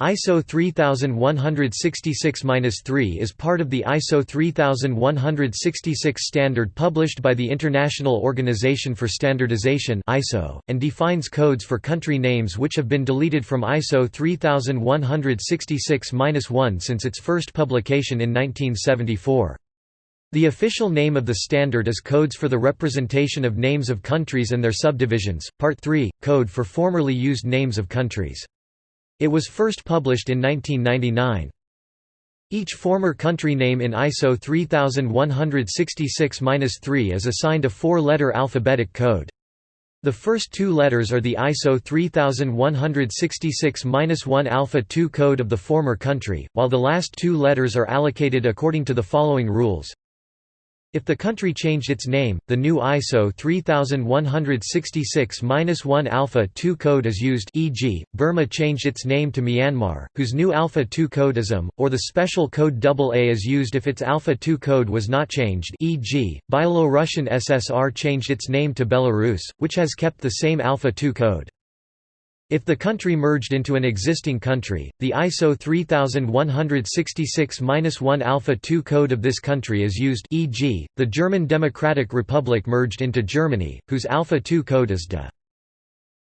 ISO 3166-3 is part of the ISO 3166 standard published by the International Organization for Standardization (ISO) and defines codes for country names which have been deleted from ISO 3166-1 since its first publication in 1974. The official name of the standard is Codes for the Representation of Names of Countries and Their Subdivisions, Part 3, Code for Formerly Used Names of Countries. It was first published in 1999. Each former country name in ISO 3166-3 is assigned a four-letter alphabetic code. The first two letters are the ISO 3166-1 alpha 2 code of the former country, while the last two letters are allocated according to the following rules. If the country changed its name, the new ISO 3166-1 Alpha 2 code is used e.g., Burma changed its name to Myanmar, whose new Alpha 2 code is um, or the special code AA is used if its Alpha 2 code was not changed e.g., Byelorussian SSR changed its name to Belarus, which has kept the same Alpha 2 code. If the country merged into an existing country, the ISO 3166-1 Alpha 2 code of this country is used e.g., the German Democratic Republic merged into Germany, whose Alpha 2 code is DE.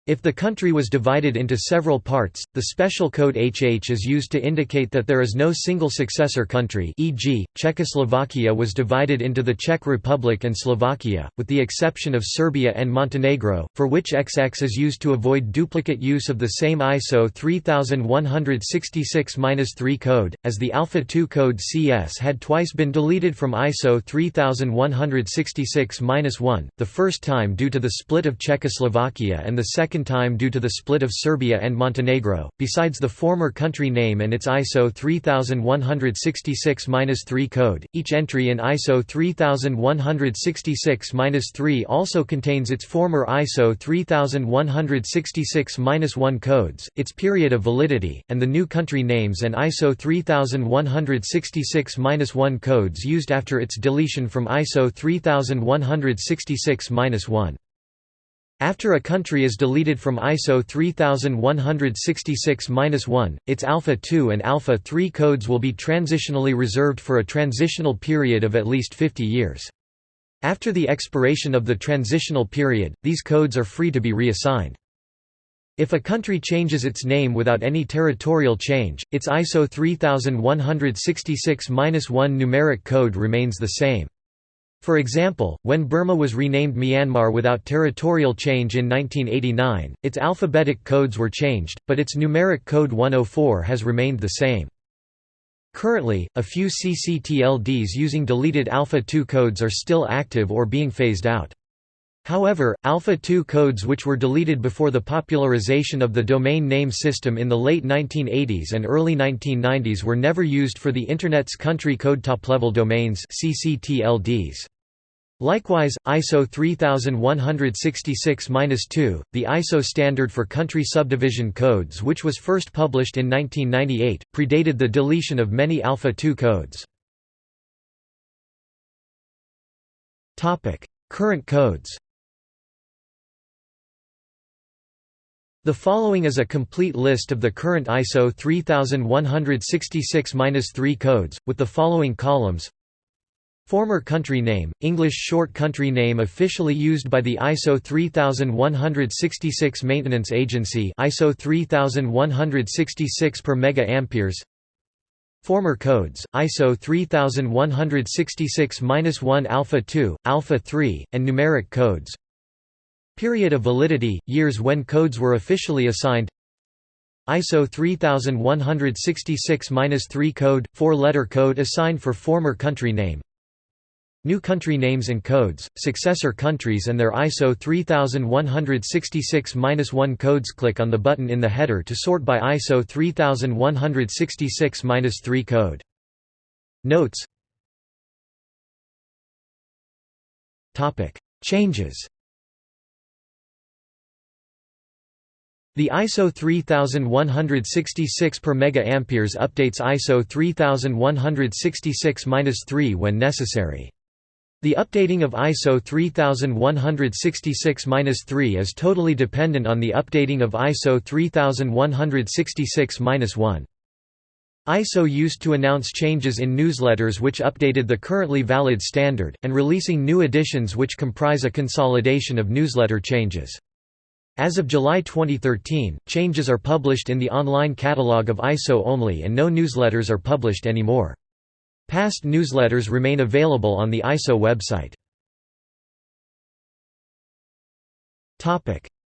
If the country was divided into several parts, the special code HH is used to indicate that there is no single successor country e.g., Czechoslovakia was divided into the Czech Republic and Slovakia, with the exception of Serbia and Montenegro, for which XX is used to avoid duplicate use of the same ISO 3166-3 code, as the Alpha 2 code CS had twice been deleted from ISO 3166-1, the first time due to the split of Czechoslovakia and the second second time due to the split of Serbia and Montenegro. Besides the former country name and its ISO 3166-3 code, each entry in ISO 3166-3 also contains its former ISO 3166-1 codes, its period of validity, and the new country names and ISO 3166-1 codes used after its deletion from ISO 3166-1. After a country is deleted from ISO 3166-1, its Alpha 2 and Alpha 3 codes will be transitionally reserved for a transitional period of at least 50 years. After the expiration of the transitional period, these codes are free to be reassigned. If a country changes its name without any territorial change, its ISO 3166-1 numeric code remains the same. For example, when Burma was renamed Myanmar without territorial change in 1989, its alphabetic codes were changed, but its numeric code 104 has remained the same. Currently, a few CCTLDs using deleted Alpha 2 codes are still active or being phased out. However, Alpha 2 codes which were deleted before the popularization of the domain name system in the late 1980s and early 1990s were never used for the Internet's country code top-level domains CCTLDs. Likewise, ISO 3166-2, the ISO standard for country subdivision codes which was first published in 1998, predated the deletion of many Alpha 2 codes. Current codes The following is a complete list of the current ISO 3166-3 codes, with the following columns Former country name, English short country name officially used by the ISO 3166 Maintenance Agency ISO 3166 per mega amperes. Former codes, ISO 3166-1 alpha 2, alpha 3, and numeric codes. Period of validity, years when codes were officially assigned. ISO 3166-3 code, four-letter code assigned for former country name. New country names and codes, successor countries and their ISO 3166-1 codes Click on the button in the header to sort by ISO 3166-3 code. Notes Changes The ISO 3166 per mega amperes updates ISO 3166-3 when necessary. The updating of ISO 3166-3 is totally dependent on the updating of ISO 3166-1. ISO used to announce changes in newsletters which updated the currently valid standard, and releasing new editions which comprise a consolidation of newsletter changes. As of July 2013, changes are published in the online catalog of ISO only and no newsletters are published anymore. Past newsletters remain available on the ISO website.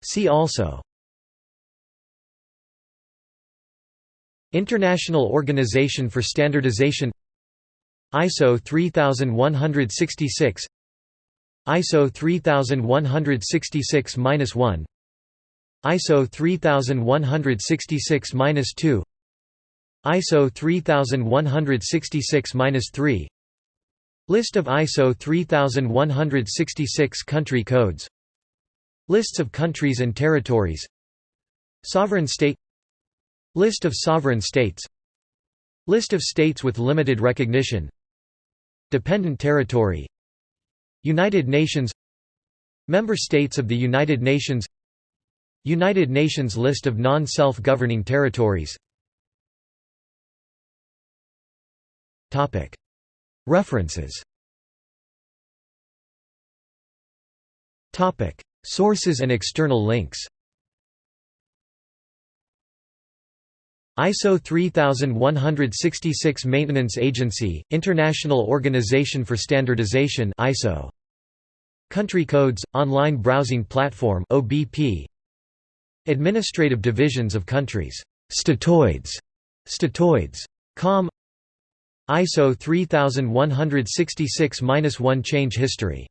See also. International Organization for Standardization. ISO 3166 ISO 3166-1 ISO 3166-2 ISO 3166-3 List of ISO 3166 country codes. Lists of countries and territories. Sovereign state. List of sovereign states. List of states with limited recognition. Dependent territory. United Nations. Member states of the United Nations. United Nations list of non-self-governing territories References Sources and external links ISO 3166 Maintenance Agency, International Organization for Standardization ISO. Country Codes, Online Browsing Platform OBP. Administrative Divisions of Countries. Statoids. Statoids. Com ISO 3166-1 Change history